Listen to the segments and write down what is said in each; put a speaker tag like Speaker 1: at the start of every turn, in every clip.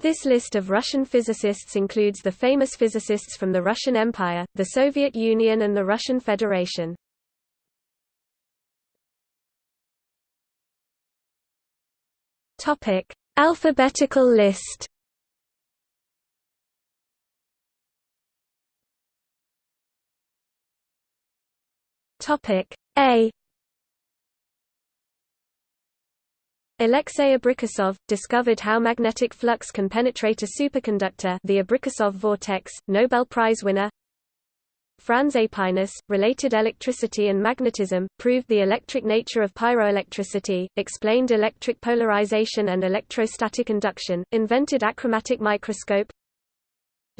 Speaker 1: This list of Russian physicists includes the famous physicists from the Russian Empire, the Soviet Union and the Russian Federation. Topic: Alphabetical list. Topic A Alexei Abrikosov, discovered how magnetic flux can penetrate a superconductor the Abrikosov vortex, Nobel Prize winner. Franz Aepinus, related electricity and magnetism, proved the electric nature of pyroelectricity, explained electric polarization and electrostatic induction, invented achromatic microscope.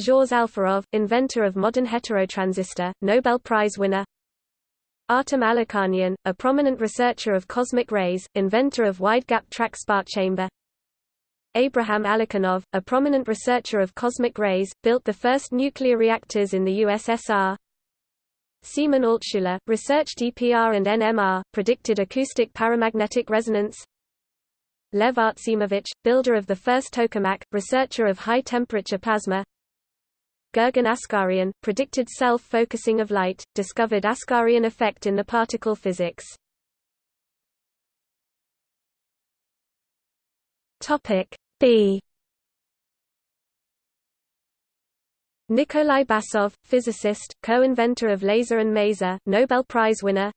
Speaker 1: Zhores Alferov, inventor of modern heterotransistor, Nobel Prize winner Artem Alikhanian, a prominent researcher of cosmic rays, inventor of wide-gap track spark chamber. Abraham Alikhanov, a prominent researcher of cosmic rays, built the first nuclear reactors in the USSR Semyon Altshuler, researched EPR and NMR, predicted acoustic paramagnetic resonance. Lev Artsimovich, builder of the first tokamak, researcher of high-temperature plasma Gurgen Askaryan, predicted self-focusing of light, discovered Askaryan effect in the particle physics. Topic B Nikolai Basov, physicist, co-inventor of laser and maser, Nobel Prize winner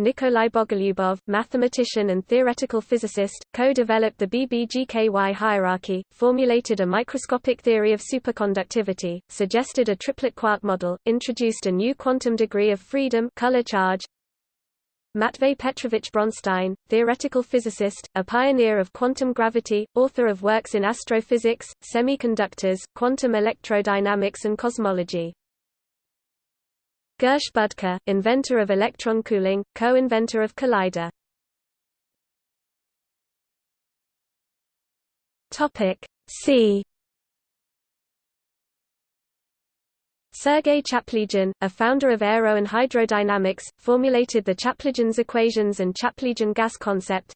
Speaker 1: Nikolai Bogolyubov, mathematician and theoretical physicist, co-developed the BBGKY hierarchy, formulated a microscopic theory of superconductivity, suggested a triplet quark model, introduced a new quantum degree of freedom color charge, Matvey Petrovich Bronstein, theoretical physicist, a pioneer of quantum gravity, author of works in astrophysics, semiconductors, quantum electrodynamics and cosmology. Gersh inventor of electron cooling, co-inventor of collider. Topic C. Sergei Chaplygin, a founder of aero and hydrodynamics, formulated the Chaplygin's equations and Chaplygin gas concept.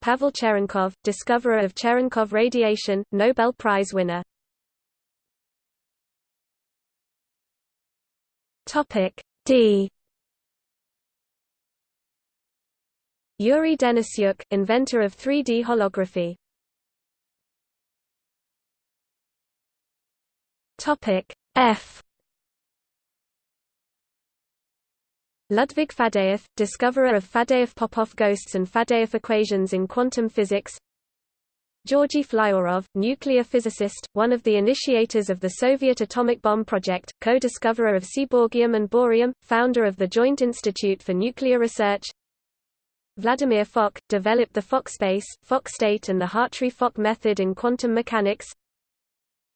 Speaker 1: Pavel Cherenkov, discoverer of Cherenkov radiation, Nobel Prize winner. Topic D. Yuri Denisyuk, inventor of 3D holography. Topic F. Ludvig Faddeev, discoverer of Faddeev-Popov ghosts and Faddeev equations in quantum physics. Georgy Flyorov, nuclear physicist, one of the initiators of the Soviet atomic bomb project, co-discoverer of seaborgium and bohrium, founder of the Joint Institute for Nuclear Research. Vladimir Fock, developed the Fock space, Fock state and the Hartree-Fock method in quantum mechanics.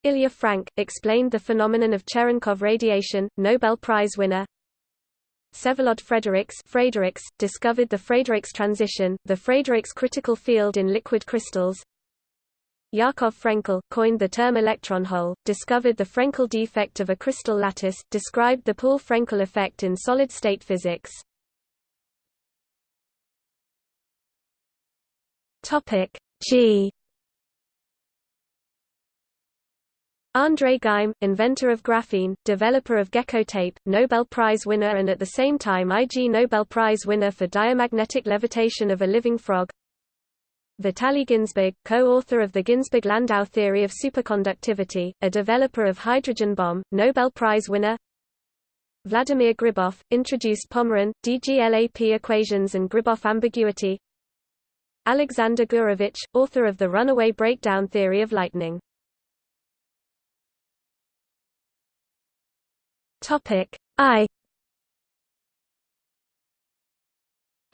Speaker 1: Ilya Frank, explained the phenomenon of Cherenkov radiation, Nobel Prize winner. Vsevolod Frederiks Frederiks, discovered the Frederiks transition, the Frederiks critical field in liquid crystals. Yakov Frenkel, coined the term electron hole, discovered the Frenkel defect of a crystal lattice, described the Poole-Frenkel effect in solid-state physics. G. André Geim, inventor of graphene, developer of gecko tape, Nobel Prize winner and at the same time Ig Nobel Prize winner for diamagnetic levitation of a living frog. Vitaly Ginzburg, co-author of the Ginzburg-Landau theory of superconductivity, a developer of hydrogen bomb, Nobel Prize winner. Vladimir Gribov, introduced Pomeron, DGLAP equations and Gribov ambiguity. Alexander Gurevich, author of the runaway breakdown theory of lightning. I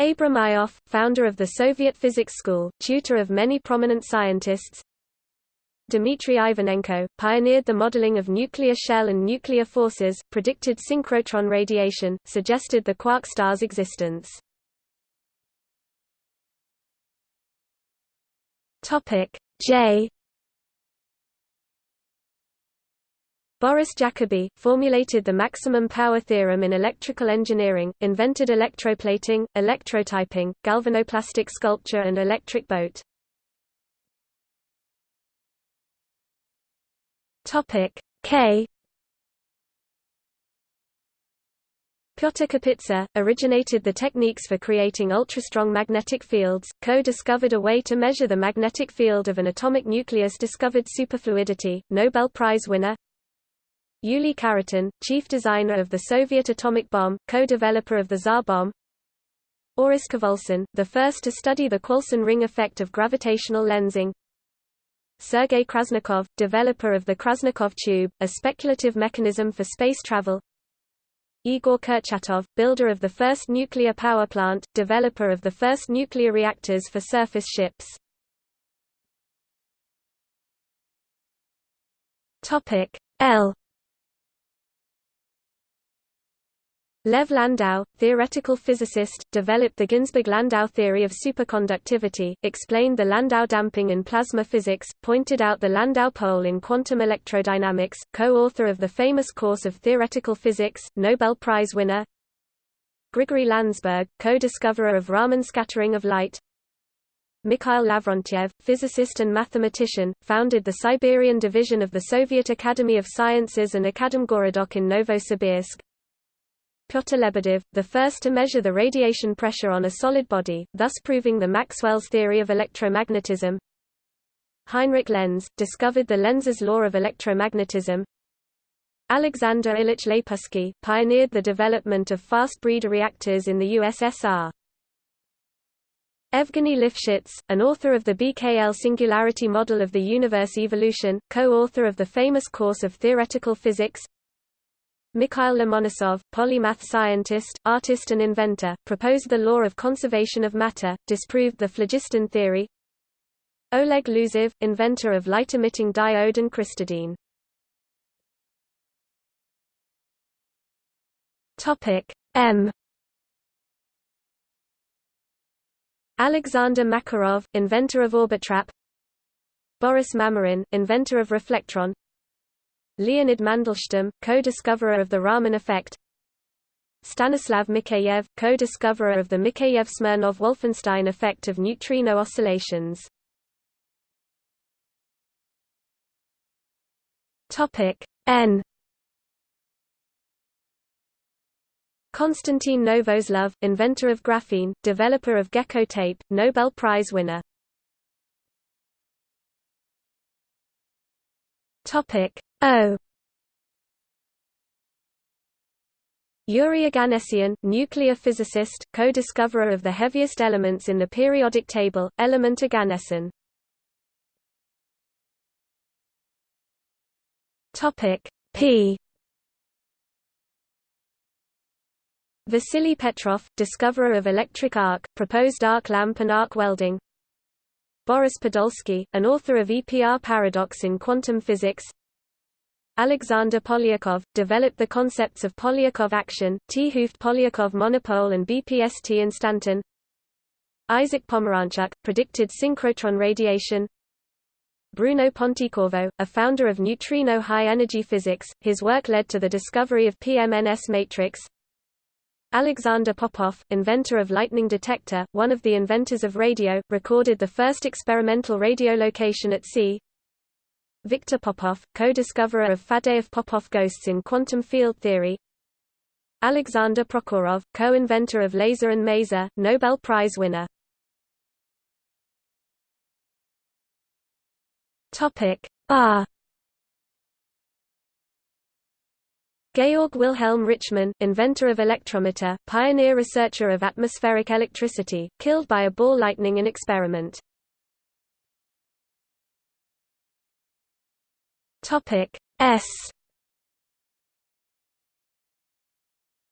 Speaker 1: Abram Ioffe, founder of the Soviet Physics School, tutor of many prominent scientists. Dmitry Ivanenko, pioneered the modeling of nuclear shell and nuclear forces, predicted synchrotron radiation, suggested the quark star's existence. J Boris Jacobi, formulated the maximum power theorem in electrical engineering, invented electroplating, electrotyping, galvanoplastic sculpture and electric boat. K Pyotr Kapitsa, originated the techniques for creating ultra-strong magnetic fields, co-discovered a way to measure the magnetic field of an atomic nucleus discovered superfluidity, Nobel Prize winner Yuli Khariton, chief designer of the Soviet atomic bomb, co-developer of the Tsar bomb. Orest Khvolson, the first to study the Khvolson ring effect of gravitational lensing. Sergei Krasnikov, developer of the Krasnikov tube, a speculative mechanism for space travel. Igor Kurchatov, builder of the first nuclear power plant, developer of the first nuclear reactors for surface ships. Topic L Lev Landau, theoretical physicist, developed the Ginzburg-Landau theory of superconductivity, explained the Landau damping in plasma physics, pointed out the Landau pole in quantum electrodynamics, co-author of the famous course of theoretical physics, Nobel Prize winner Grigory Landsberg, co-discoverer of Raman scattering of light Mikhail Lavrentiev, physicist and mathematician, founded the Siberian division of the Soviet Academy of Sciences and Akademgorodok in Novosibirsk, Pyotr Lebedev, the first to measure the radiation pressure on a solid body, thus proving the Maxwell's theory of electromagnetism. Heinrich Lenz, discovered the Lenz's law of electromagnetism. Alexander Ilyich Leypunsky, pioneered the development of fast breeder reactors in the USSR. Evgeny Lifshitz, an author of the BKL singularity model of the universe evolution, co-author of the famous course of theoretical physics, Mikhail Lomonosov, polymath scientist, artist and inventor, proposed the law of conservation of matter, disproved the phlogiston theory. Oleg Losev, inventor of light-emitting diode and crystadine. Topic M. Alexander Makarov, inventor of Orbitrap. Boris Mamyrin, inventor of reflectron. Leonid Mandelstam, co-discoverer of the Raman effect Stanislav Mikheyev, co-discoverer of the Mikheyev-Smirnov-Wolfenstein effect of neutrino oscillations. N Konstantin Novoselov, inventor of graphene, developer of gecko tape, Nobel Prize winner. Topic O Yuri Oganessian, nuclear physicist, co-discoverer of the heaviest elements in the periodic table, element Oganesson. Topic P Vasily Petrov, discoverer of electric arc, proposed arc lamp and arc welding. Boris Podolsky, an author of EPR paradox in quantum physics. Alexander Polyakov, developed the concepts of Polyakov action, 't Hooft Polyakov monopole and BPST instanton. Isaac Pomeranchuk, predicted synchrotron radiation. Bruno Pontecorvo, a founder of neutrino high-energy physics, his work led to the discovery of PMNS matrix. Alexander Popov, inventor of lightning detector, one of the inventors of radio, recorded the first experimental radiolocation at sea. Viktor Popov, co-discoverer of Faddeev-Popov ghosts in quantum field theory. Alexander Prokhorov, co-inventor of laser and maser, Nobel Prize winner. Topic R Georg Wilhelm Richmann, inventor of electrometer, pioneer researcher of atmospheric electricity, killed by a ball lightning in experiment Topic S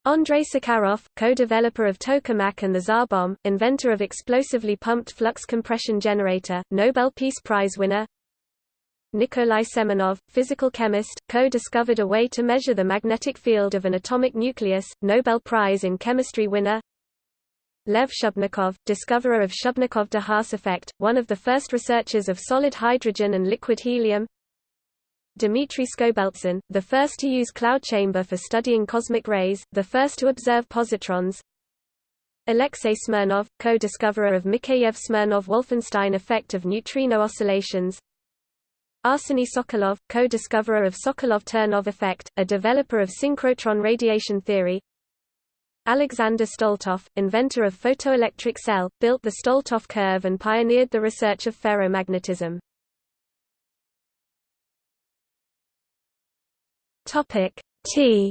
Speaker 1: Andrei Sakharov, co-developer of tokamak and the Tsar bomb, inventor of explosively pumped flux compression generator, Nobel Peace Prize winner. Nikolai Semenov, physical chemist, co-discovered a way to measure the magnetic field of an atomic nucleus, Nobel Prize in Chemistry winner. Lev Shubnikov, discoverer of Shubnikov-de Haas effect, one of the first researchers of solid hydrogen and liquid helium. Dmitry Skobeltsyn, the first to use cloud chamber for studying cosmic rays, the first to observe positrons. Alexei Smirnov, co-discoverer of Mikheyev-Smirnov-Wolfenstein effect of neutrino oscillations. Arseny Sokolov, co-discoverer of Sokolov-Ternov effect, a developer of synchrotron radiation theory Alexander Stoletov, inventor of photoelectric cell, built the Stoletov curve and pioneered the research of ferromagnetism. Topic T.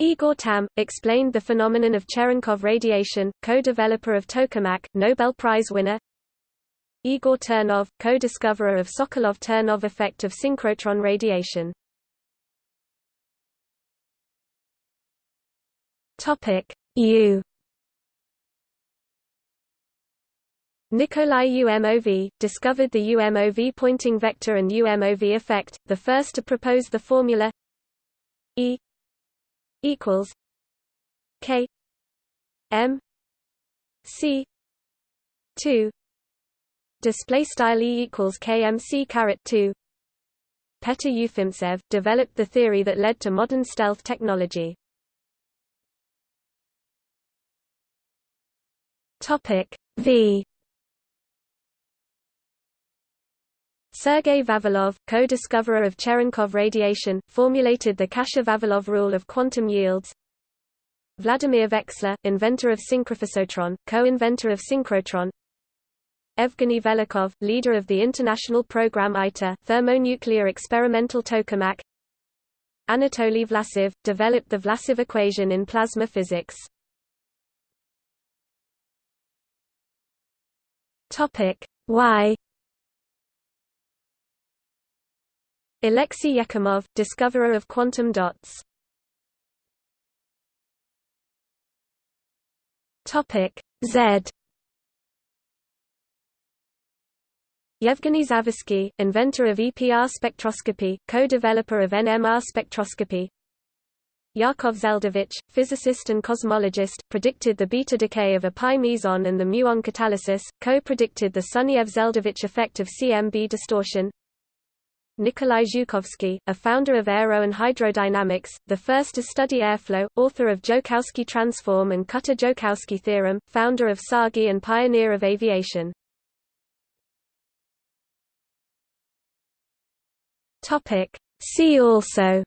Speaker 1: Igor Tamm, explained the phenomenon of Cherenkov radiation, co-developer of tokamak, Nobel Prize winner. Igor Ternov, co-discoverer of Sokolov-Ternov effect of synchrotron radiation. Topic U Nikolai Umov, discovered the UMOV Poynting vector and UMOV effect, the first to propose the formula E equals K M C two display style E equals KMC caret 2 Petr Ufimtsev developed the theory that led to modern stealth technology. Topic V Sergei Vavilov, co-discoverer of Cherenkov radiation, formulated the Kasha-Vavilov rule of quantum yields. Vladimir Veksler, inventor of synchrophasotron, co-inventor of synchrotron. Evgeny Velikhov, leader of the international program ITER, thermonuclear experimental tokamak. Anatoly Vlasov, developed the Vlasov equation in plasma physics. Topic Y Alexei Yekimov, discoverer of quantum dots. Topic Z. Yevgeny Zavoisky, inventor of EPR spectroscopy, co-developer of NMR spectroscopy. Yakov Zeldovich, physicist and cosmologist, predicted the beta decay of a pi meson and the muon catalysis, co-predicted the Sunyaev-Zeldovich effect of CMB distortion. Nikolai Zhukovsky, a founder of aero and hydrodynamics, the first to study airflow, author of Joukowsky transform and Kutta-Joukowsky theorem, founder of TsAGI and pioneer of aviation. See also.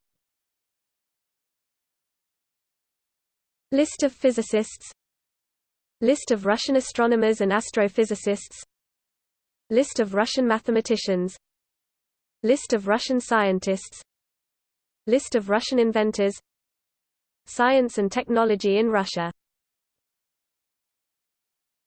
Speaker 1: List of physicists. List of Russian astronomers and astrophysicists. List of Russian mathematicians List of Russian scientists. List of Russian inventors. Science and technology in Russia